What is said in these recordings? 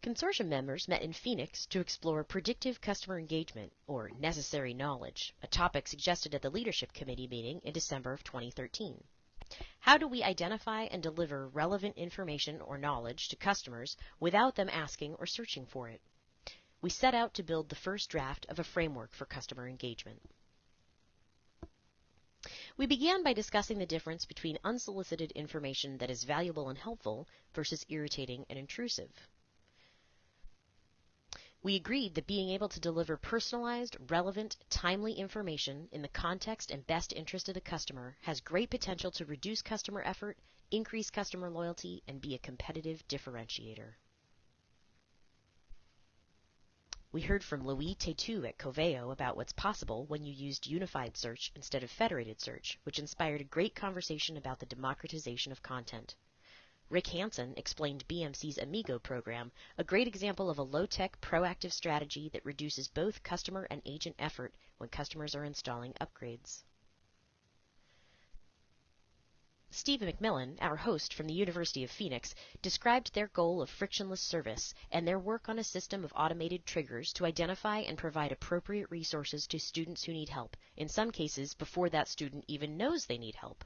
Consortium members met in Phoenix to explore predictive customer engagement, or necessary knowledge, a topic suggested at the Leadership Committee meeting in December of 2013. How do we identify and deliver relevant information or knowledge to customers without them asking or searching for it? We set out to build the first draft of a framework for customer engagement. We began by discussing the difference between unsolicited information that is valuable and helpful versus irritating and intrusive. We agreed that being able to deliver personalized, relevant, timely information in the context and best interest of the customer has great potential to reduce customer effort, increase customer loyalty, and be a competitive differentiator. We heard from Louis Tetu at Coveo about what's possible when you used unified search instead of federated search, which inspired a great conversation about the democratization of content. Rick Hansen explained BMC's Amigo program, a great example of a low-tech proactive strategy that reduces both customer and agent effort when customers are installing upgrades. Steve McMillan, our host from the University of Phoenix, described their goal of frictionless service and their work on a system of automated triggers to identify and provide appropriate resources to students who need help, in some cases before that student even knows they need help.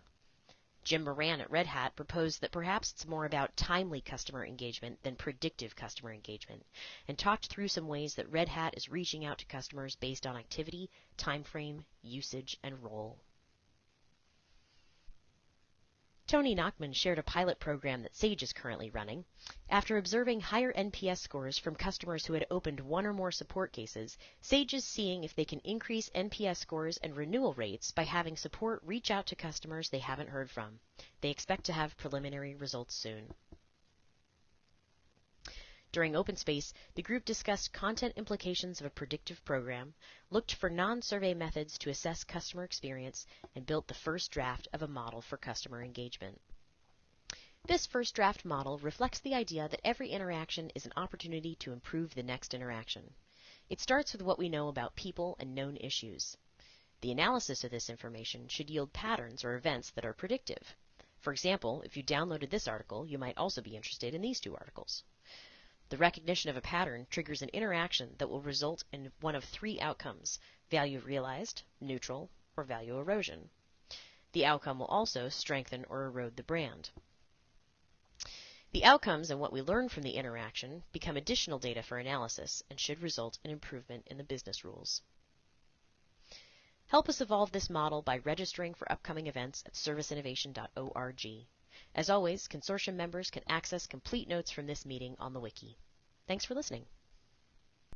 Jim Moran at Red Hat proposed that perhaps it's more about timely customer engagement than predictive customer engagement, and talked through some ways that Red Hat is reaching out to customers based on activity, time frame, usage, and role. Tony Nachman shared a pilot program that Sage is currently running. After observing higher NPS scores from customers who had opened one or more support cases, Sage is seeing if they can increase NPS scores and renewal rates by having support reach out to customers they haven't heard from. They expect to have preliminary results soon. During open space, the group discussed content implications of a predictive program, looked for non-survey methods to assess customer experience, and built the first draft of a model for customer engagement. This first draft model reflects the idea that every interaction is an opportunity to improve the next interaction. It starts with what we know about people and known issues. The analysis of this information should yield patterns or events that are predictive. For example, if you downloaded this article, you might also be interested in these two articles. The recognition of a pattern triggers an interaction that will result in one of three outcomes value realized, neutral, or value erosion. The outcome will also strengthen or erode the brand. The outcomes and what we learn from the interaction become additional data for analysis and should result in improvement in the business rules. Help us evolve this model by registering for upcoming events at serviceinnovation.org. As always, consortium members can access complete notes from this meeting on the wiki. Thanks for listening.